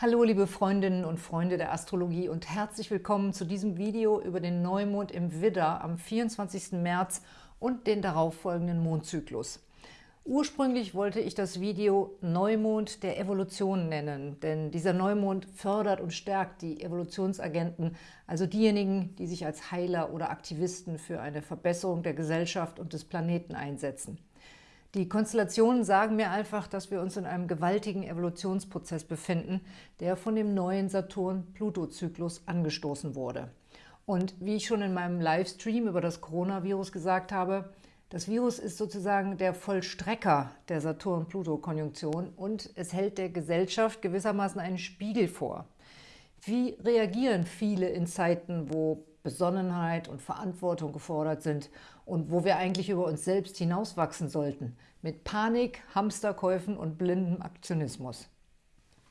Hallo liebe Freundinnen und Freunde der Astrologie und herzlich willkommen zu diesem Video über den Neumond im Widder am 24. März und den darauffolgenden Mondzyklus. Ursprünglich wollte ich das Video Neumond der Evolution nennen, denn dieser Neumond fördert und stärkt die Evolutionsagenten, also diejenigen, die sich als Heiler oder Aktivisten für eine Verbesserung der Gesellschaft und des Planeten einsetzen. Die Konstellationen sagen mir einfach, dass wir uns in einem gewaltigen Evolutionsprozess befinden, der von dem neuen Saturn-Pluto-Zyklus angestoßen wurde. Und wie ich schon in meinem Livestream über das Coronavirus gesagt habe, das Virus ist sozusagen der Vollstrecker der Saturn-Pluto-Konjunktion und es hält der Gesellschaft gewissermaßen einen Spiegel vor. Wie reagieren viele in Zeiten, wo Besonnenheit und Verantwortung gefordert sind und wo wir eigentlich über uns selbst hinauswachsen sollten, mit Panik, Hamsterkäufen und blindem Aktionismus.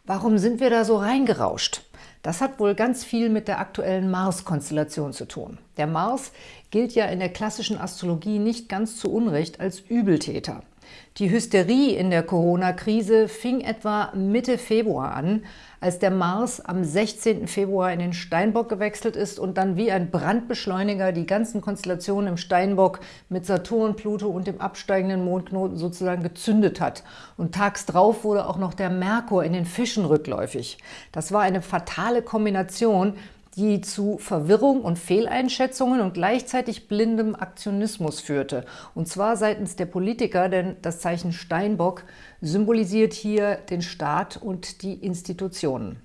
Warum sind wir da so reingerauscht? Das hat wohl ganz viel mit der aktuellen Mars-Konstellation zu tun. Der Mars gilt ja in der klassischen Astrologie nicht ganz zu Unrecht als Übeltäter. Die Hysterie in der Corona-Krise fing etwa Mitte Februar an, als der Mars am 16. Februar in den Steinbock gewechselt ist und dann wie ein Brandbeschleuniger die ganzen Konstellationen im Steinbock mit Saturn, Pluto und dem absteigenden Mondknoten sozusagen gezündet hat. Und tags drauf wurde auch noch der Merkur in den Fischen rückläufig. Das war eine fatale Kombination, die zu Verwirrung und Fehleinschätzungen und gleichzeitig blindem Aktionismus führte. Und zwar seitens der Politiker, denn das Zeichen Steinbock symbolisiert hier den Staat und die Institutionen.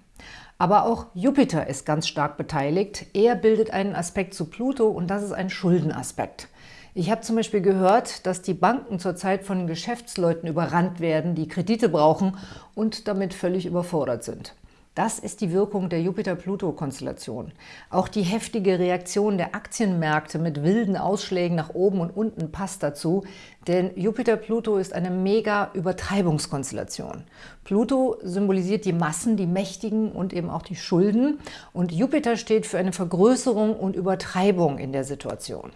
Aber auch Jupiter ist ganz stark beteiligt. Er bildet einen Aspekt zu Pluto und das ist ein Schuldenaspekt. Ich habe zum Beispiel gehört, dass die Banken zurzeit von Geschäftsleuten überrannt werden, die Kredite brauchen und damit völlig überfordert sind. Das ist die Wirkung der Jupiter-Pluto-Konstellation. Auch die heftige Reaktion der Aktienmärkte mit wilden Ausschlägen nach oben und unten passt dazu, denn Jupiter-Pluto ist eine mega Übertreibungskonstellation. Pluto symbolisiert die Massen, die Mächtigen und eben auch die Schulden und Jupiter steht für eine Vergrößerung und Übertreibung in der Situation.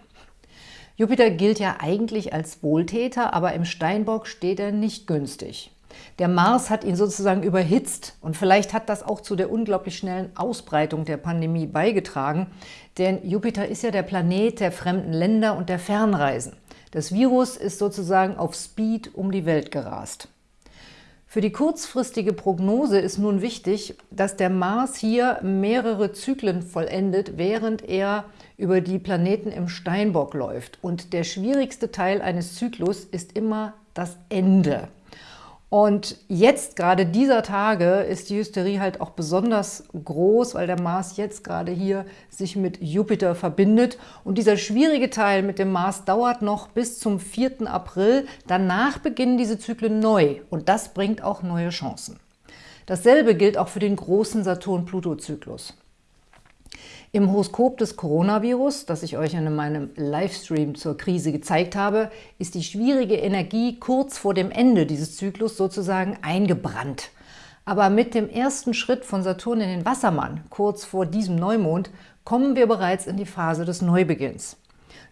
Jupiter gilt ja eigentlich als Wohltäter, aber im Steinbock steht er nicht günstig. Der Mars hat ihn sozusagen überhitzt und vielleicht hat das auch zu der unglaublich schnellen Ausbreitung der Pandemie beigetragen, denn Jupiter ist ja der Planet der fremden Länder und der Fernreisen. Das Virus ist sozusagen auf Speed um die Welt gerast. Für die kurzfristige Prognose ist nun wichtig, dass der Mars hier mehrere Zyklen vollendet, während er über die Planeten im Steinbock läuft. Und der schwierigste Teil eines Zyklus ist immer das Ende. Und jetzt, gerade dieser Tage, ist die Hysterie halt auch besonders groß, weil der Mars jetzt gerade hier sich mit Jupiter verbindet. Und dieser schwierige Teil mit dem Mars dauert noch bis zum 4. April. Danach beginnen diese Zyklen neu und das bringt auch neue Chancen. Dasselbe gilt auch für den großen Saturn-Pluto-Zyklus. Im Horoskop des Coronavirus, das ich euch in meinem Livestream zur Krise gezeigt habe, ist die schwierige Energie kurz vor dem Ende dieses Zyklus sozusagen eingebrannt. Aber mit dem ersten Schritt von Saturn in den Wassermann, kurz vor diesem Neumond, kommen wir bereits in die Phase des Neubeginns.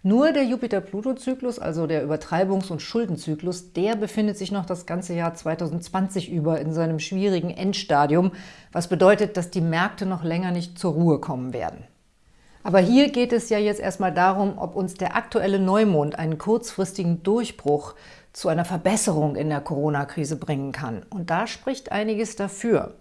Nur der Jupiter-Pluto-Zyklus, also der Übertreibungs- und Schuldenzyklus, der befindet sich noch das ganze Jahr 2020 über in seinem schwierigen Endstadium, was bedeutet, dass die Märkte noch länger nicht zur Ruhe kommen werden. Aber hier geht es ja jetzt erstmal darum, ob uns der aktuelle Neumond einen kurzfristigen Durchbruch zu einer Verbesserung in der Corona-Krise bringen kann. Und da spricht einiges dafür.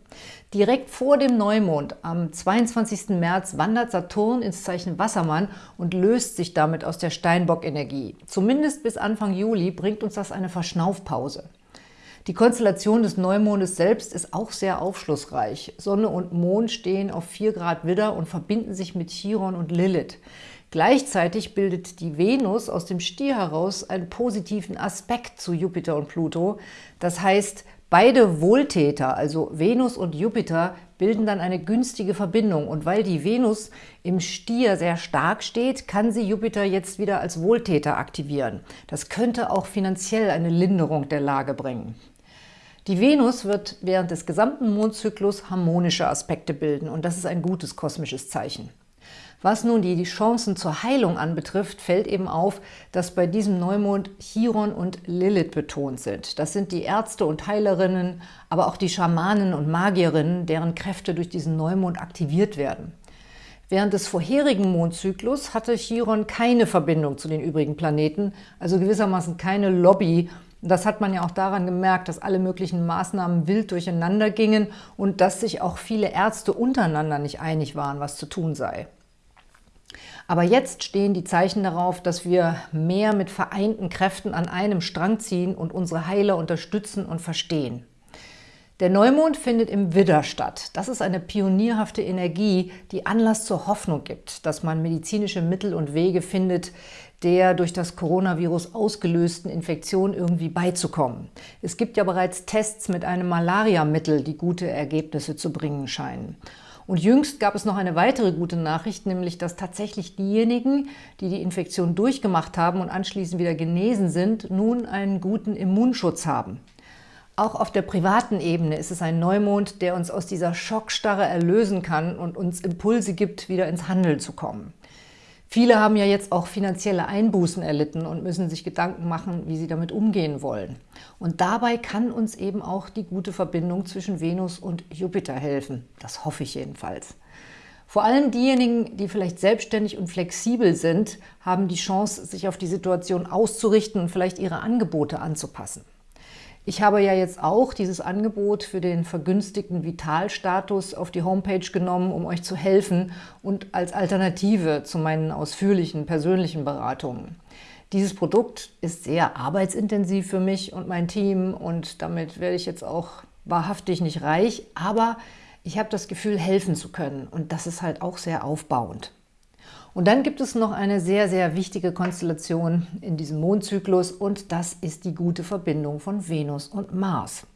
Direkt vor dem Neumond am 22. März wandert Saturn ins Zeichen Wassermann und löst sich damit aus der Steinbock-Energie. Zumindest bis Anfang Juli bringt uns das eine Verschnaufpause. Die Konstellation des Neumondes selbst ist auch sehr aufschlussreich. Sonne und Mond stehen auf 4 Grad Widder und verbinden sich mit Chiron und Lilith. Gleichzeitig bildet die Venus aus dem Stier heraus einen positiven Aspekt zu Jupiter und Pluto. Das heißt, beide Wohltäter, also Venus und Jupiter, bilden dann eine günstige Verbindung. Und weil die Venus im Stier sehr stark steht, kann sie Jupiter jetzt wieder als Wohltäter aktivieren. Das könnte auch finanziell eine Linderung der Lage bringen. Die Venus wird während des gesamten Mondzyklus harmonische Aspekte bilden und das ist ein gutes kosmisches Zeichen. Was nun die Chancen zur Heilung anbetrifft, fällt eben auf, dass bei diesem Neumond Chiron und Lilith betont sind. Das sind die Ärzte und Heilerinnen, aber auch die Schamanen und Magierinnen, deren Kräfte durch diesen Neumond aktiviert werden. Während des vorherigen Mondzyklus hatte Chiron keine Verbindung zu den übrigen Planeten, also gewissermaßen keine Lobby. Das hat man ja auch daran gemerkt, dass alle möglichen Maßnahmen wild durcheinander gingen und dass sich auch viele Ärzte untereinander nicht einig waren, was zu tun sei. Aber jetzt stehen die Zeichen darauf, dass wir mehr mit vereinten Kräften an einem Strang ziehen und unsere Heiler unterstützen und verstehen. Der Neumond findet im Widder statt. Das ist eine pionierhafte Energie, die Anlass zur Hoffnung gibt, dass man medizinische Mittel und Wege findet, der durch das Coronavirus ausgelösten Infektion irgendwie beizukommen. Es gibt ja bereits Tests mit einem Malariamittel, die gute Ergebnisse zu bringen scheinen. Und jüngst gab es noch eine weitere gute Nachricht, nämlich dass tatsächlich diejenigen, die die Infektion durchgemacht haben und anschließend wieder genesen sind, nun einen guten Immunschutz haben. Auch auf der privaten Ebene ist es ein Neumond, der uns aus dieser Schockstarre erlösen kann und uns Impulse gibt, wieder ins Handeln zu kommen. Viele haben ja jetzt auch finanzielle Einbußen erlitten und müssen sich Gedanken machen, wie sie damit umgehen wollen. Und dabei kann uns eben auch die gute Verbindung zwischen Venus und Jupiter helfen. Das hoffe ich jedenfalls. Vor allem diejenigen, die vielleicht selbstständig und flexibel sind, haben die Chance, sich auf die Situation auszurichten und vielleicht ihre Angebote anzupassen. Ich habe ja jetzt auch dieses Angebot für den vergünstigten Vitalstatus auf die Homepage genommen, um euch zu helfen und als Alternative zu meinen ausführlichen persönlichen Beratungen. Dieses Produkt ist sehr arbeitsintensiv für mich und mein Team und damit werde ich jetzt auch wahrhaftig nicht reich, aber ich habe das Gefühl, helfen zu können und das ist halt auch sehr aufbauend. Und dann gibt es noch eine sehr, sehr wichtige Konstellation in diesem Mondzyklus und das ist die gute Verbindung von Venus und Mars.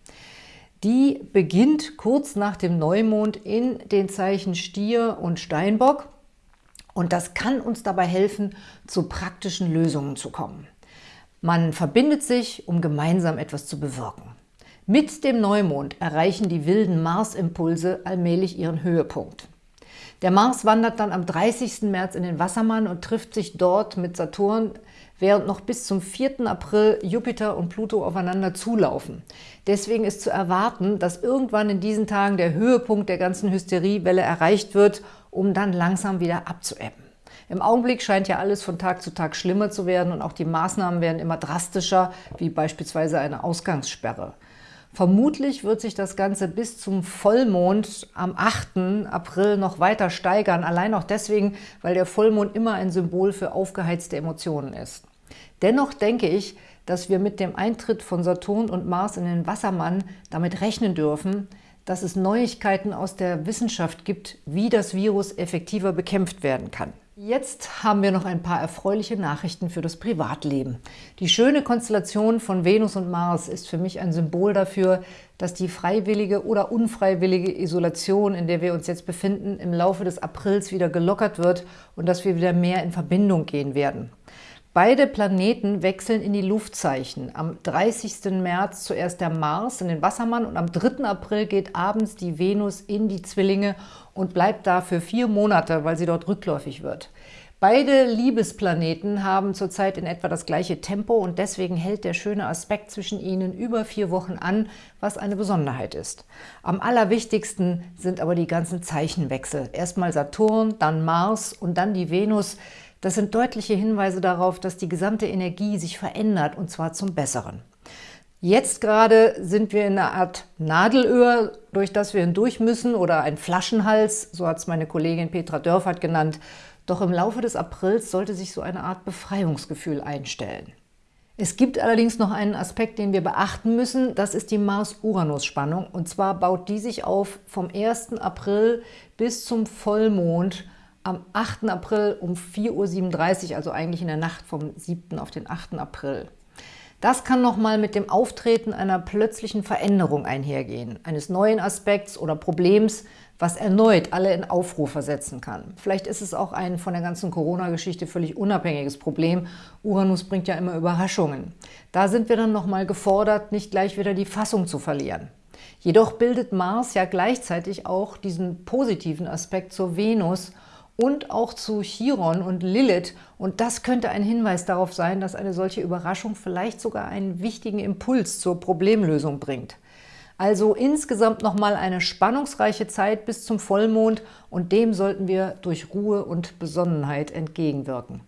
Die beginnt kurz nach dem Neumond in den Zeichen Stier und Steinbock und das kann uns dabei helfen, zu praktischen Lösungen zu kommen. Man verbindet sich, um gemeinsam etwas zu bewirken. Mit dem Neumond erreichen die wilden Marsimpulse allmählich ihren Höhepunkt. Der Mars wandert dann am 30. März in den Wassermann und trifft sich dort mit Saturn, während noch bis zum 4. April Jupiter und Pluto aufeinander zulaufen. Deswegen ist zu erwarten, dass irgendwann in diesen Tagen der Höhepunkt der ganzen Hysteriewelle erreicht wird, um dann langsam wieder abzuebben. Im Augenblick scheint ja alles von Tag zu Tag schlimmer zu werden und auch die Maßnahmen werden immer drastischer, wie beispielsweise eine Ausgangssperre. Vermutlich wird sich das Ganze bis zum Vollmond am 8. April noch weiter steigern, allein auch deswegen, weil der Vollmond immer ein Symbol für aufgeheizte Emotionen ist. Dennoch denke ich, dass wir mit dem Eintritt von Saturn und Mars in den Wassermann damit rechnen dürfen, dass es Neuigkeiten aus der Wissenschaft gibt, wie das Virus effektiver bekämpft werden kann. Jetzt haben wir noch ein paar erfreuliche Nachrichten für das Privatleben. Die schöne Konstellation von Venus und Mars ist für mich ein Symbol dafür, dass die freiwillige oder unfreiwillige Isolation, in der wir uns jetzt befinden, im Laufe des Aprils wieder gelockert wird und dass wir wieder mehr in Verbindung gehen werden. Beide Planeten wechseln in die Luftzeichen. Am 30. März zuerst der Mars in den Wassermann und am 3. April geht abends die Venus in die Zwillinge und bleibt da für vier Monate, weil sie dort rückläufig wird. Beide Liebesplaneten haben zurzeit in etwa das gleiche Tempo und deswegen hält der schöne Aspekt zwischen ihnen über vier Wochen an, was eine Besonderheit ist. Am allerwichtigsten sind aber die ganzen Zeichenwechsel. Erstmal Saturn, dann Mars und dann die Venus, das sind deutliche Hinweise darauf, dass die gesamte Energie sich verändert, und zwar zum Besseren. Jetzt gerade sind wir in einer Art Nadelöhr, durch das wir hindurch müssen, oder ein Flaschenhals, so hat es meine Kollegin Petra Dörfert genannt. Doch im Laufe des Aprils sollte sich so eine Art Befreiungsgefühl einstellen. Es gibt allerdings noch einen Aspekt, den wir beachten müssen, das ist die Mars-Uranus-Spannung. Und zwar baut die sich auf vom 1. April bis zum Vollmond am 8. April um 4.37 Uhr, also eigentlich in der Nacht vom 7. auf den 8. April. Das kann nochmal mit dem Auftreten einer plötzlichen Veränderung einhergehen, eines neuen Aspekts oder Problems, was erneut alle in Aufruhr versetzen kann. Vielleicht ist es auch ein von der ganzen Corona-Geschichte völlig unabhängiges Problem. Uranus bringt ja immer Überraschungen. Da sind wir dann nochmal gefordert, nicht gleich wieder die Fassung zu verlieren. Jedoch bildet Mars ja gleichzeitig auch diesen positiven Aspekt zur Venus und auch zu Chiron und Lilith. Und das könnte ein Hinweis darauf sein, dass eine solche Überraschung vielleicht sogar einen wichtigen Impuls zur Problemlösung bringt. Also insgesamt nochmal eine spannungsreiche Zeit bis zum Vollmond und dem sollten wir durch Ruhe und Besonnenheit entgegenwirken.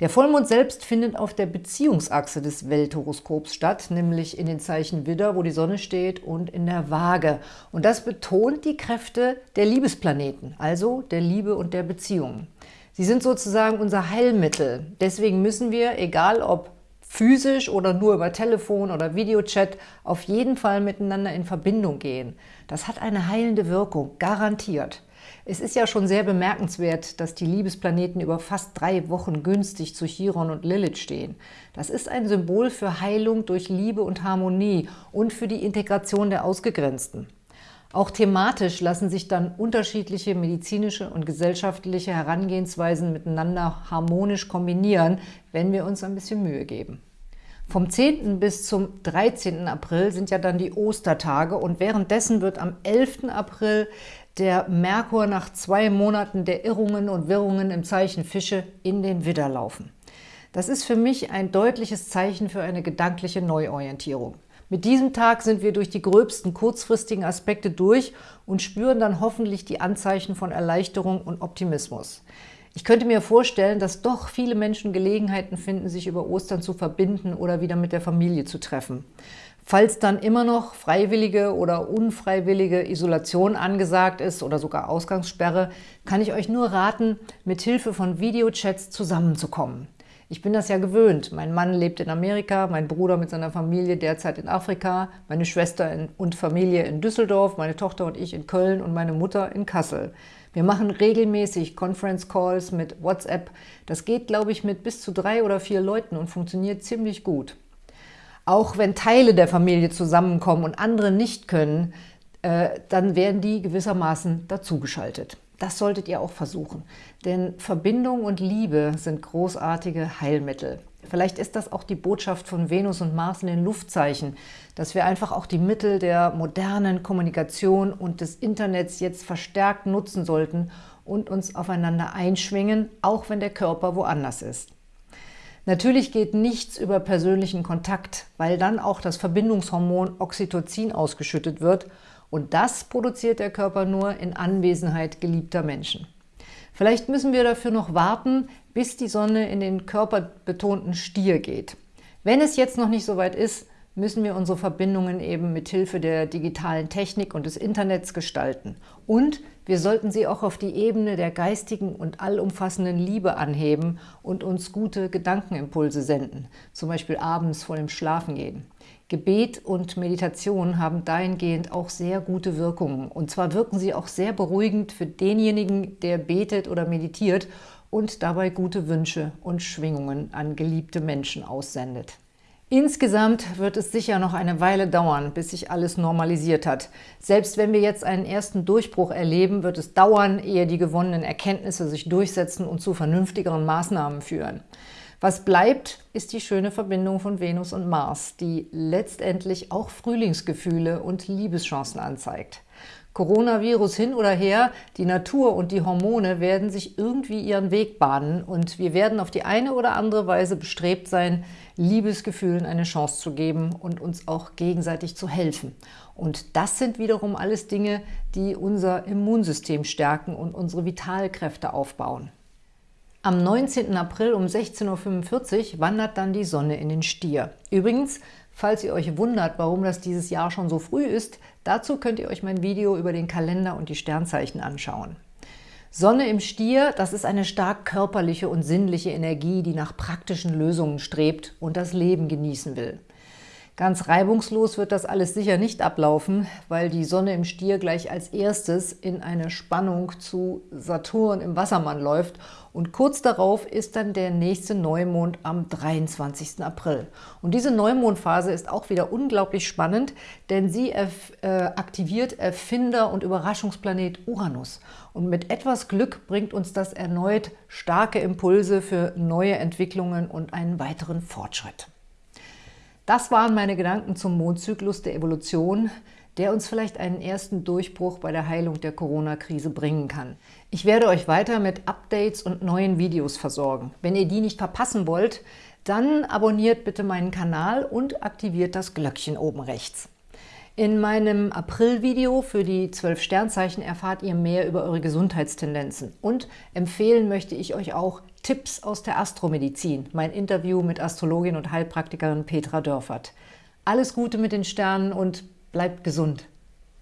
Der Vollmond selbst findet auf der Beziehungsachse des Welthoroskops statt, nämlich in den Zeichen Widder, wo die Sonne steht, und in der Waage. Und das betont die Kräfte der Liebesplaneten, also der Liebe und der Beziehungen. Sie sind sozusagen unser Heilmittel. Deswegen müssen wir, egal ob physisch oder nur über Telefon oder Videochat, auf jeden Fall miteinander in Verbindung gehen. Das hat eine heilende Wirkung, garantiert. Es ist ja schon sehr bemerkenswert, dass die Liebesplaneten über fast drei Wochen günstig zu Chiron und Lilith stehen. Das ist ein Symbol für Heilung durch Liebe und Harmonie und für die Integration der Ausgegrenzten. Auch thematisch lassen sich dann unterschiedliche medizinische und gesellschaftliche Herangehensweisen miteinander harmonisch kombinieren, wenn wir uns ein bisschen Mühe geben. Vom 10. bis zum 13. April sind ja dann die Ostertage und währenddessen wird am 11. April der Merkur nach zwei Monaten der Irrungen und Wirrungen im Zeichen Fische in den Widder laufen. Das ist für mich ein deutliches Zeichen für eine gedankliche Neuorientierung. Mit diesem Tag sind wir durch die gröbsten kurzfristigen Aspekte durch und spüren dann hoffentlich die Anzeichen von Erleichterung und Optimismus. Ich könnte mir vorstellen, dass doch viele Menschen Gelegenheiten finden, sich über Ostern zu verbinden oder wieder mit der Familie zu treffen. Falls dann immer noch freiwillige oder unfreiwillige Isolation angesagt ist oder sogar Ausgangssperre, kann ich euch nur raten, mit Hilfe von Videochats zusammenzukommen. Ich bin das ja gewöhnt. Mein Mann lebt in Amerika, mein Bruder mit seiner Familie derzeit in Afrika, meine Schwester und Familie in Düsseldorf, meine Tochter und ich in Köln und meine Mutter in Kassel. Wir machen regelmäßig Conference Calls mit WhatsApp. Das geht, glaube ich, mit bis zu drei oder vier Leuten und funktioniert ziemlich gut. Auch wenn Teile der Familie zusammenkommen und andere nicht können, äh, dann werden die gewissermaßen dazugeschaltet. Das solltet ihr auch versuchen, denn Verbindung und Liebe sind großartige Heilmittel. Vielleicht ist das auch die Botschaft von Venus und Mars in den Luftzeichen, dass wir einfach auch die Mittel der modernen Kommunikation und des Internets jetzt verstärkt nutzen sollten und uns aufeinander einschwingen, auch wenn der Körper woanders ist. Natürlich geht nichts über persönlichen Kontakt, weil dann auch das Verbindungshormon Oxytocin ausgeschüttet wird und das produziert der Körper nur in Anwesenheit geliebter Menschen. Vielleicht müssen wir dafür noch warten, bis die Sonne in den körperbetonten Stier geht. Wenn es jetzt noch nicht so weit ist, müssen wir unsere Verbindungen eben mit Hilfe der digitalen Technik und des Internets gestalten. Und wir sollten sie auch auf die Ebene der geistigen und allumfassenden Liebe anheben und uns gute Gedankenimpulse senden, zum Beispiel abends vor dem Schlafengehen. Gebet und Meditation haben dahingehend auch sehr gute Wirkungen. Und zwar wirken sie auch sehr beruhigend für denjenigen, der betet oder meditiert und dabei gute Wünsche und Schwingungen an geliebte Menschen aussendet. Insgesamt wird es sicher noch eine Weile dauern, bis sich alles normalisiert hat. Selbst wenn wir jetzt einen ersten Durchbruch erleben, wird es dauern, ehe die gewonnenen Erkenntnisse sich durchsetzen und zu vernünftigeren Maßnahmen führen. Was bleibt, ist die schöne Verbindung von Venus und Mars, die letztendlich auch Frühlingsgefühle und Liebeschancen anzeigt. Coronavirus hin oder her, die Natur und die Hormone werden sich irgendwie ihren Weg bahnen und wir werden auf die eine oder andere Weise bestrebt sein, Liebesgefühlen eine Chance zu geben und uns auch gegenseitig zu helfen. Und das sind wiederum alles Dinge, die unser Immunsystem stärken und unsere Vitalkräfte aufbauen. Am 19. April um 16.45 Uhr wandert dann die Sonne in den Stier. Übrigens, falls ihr euch wundert, warum das dieses Jahr schon so früh ist, dazu könnt ihr euch mein Video über den Kalender und die Sternzeichen anschauen. Sonne im Stier, das ist eine stark körperliche und sinnliche Energie, die nach praktischen Lösungen strebt und das Leben genießen will. Ganz reibungslos wird das alles sicher nicht ablaufen, weil die Sonne im Stier gleich als erstes in eine Spannung zu Saturn im Wassermann läuft und kurz darauf ist dann der nächste Neumond am 23. April. Und diese Neumondphase ist auch wieder unglaublich spannend, denn sie äh, aktiviert Erfinder und Überraschungsplanet Uranus. Und mit etwas Glück bringt uns das erneut starke Impulse für neue Entwicklungen und einen weiteren Fortschritt. Das waren meine Gedanken zum Mondzyklus der Evolution, der uns vielleicht einen ersten Durchbruch bei der Heilung der Corona-Krise bringen kann. Ich werde euch weiter mit Updates und neuen Videos versorgen. Wenn ihr die nicht verpassen wollt, dann abonniert bitte meinen Kanal und aktiviert das Glöckchen oben rechts. In meinem April-Video für die 12 Sternzeichen erfahrt ihr mehr über eure Gesundheitstendenzen. Und empfehlen möchte ich euch auch Tipps aus der Astromedizin, mein Interview mit Astrologin und Heilpraktikerin Petra Dörfert. Alles Gute mit den Sternen und bleibt gesund!